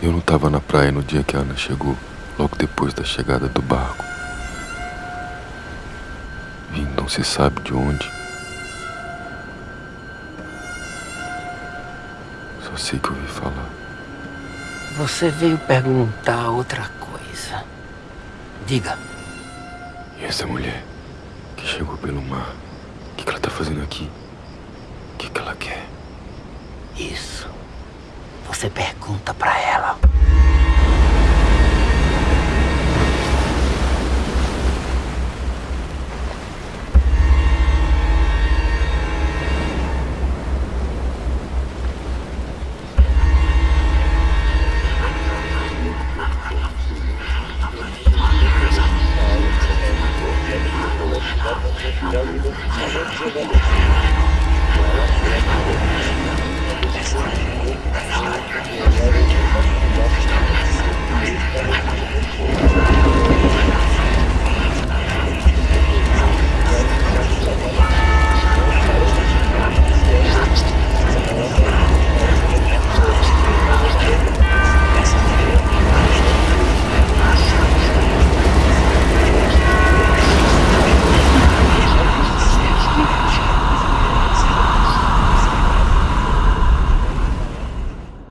Eu não estava na praia no dia que a Ana chegou, logo depois da chegada do barco. Vim não se sabe de onde. Só sei que ouvi falar. Você veio perguntar outra coisa. Diga. E essa mulher que chegou pelo mar, o que, que ela tá fazendo aqui? O que, que ela quer? Isso. Você pergunta para ela.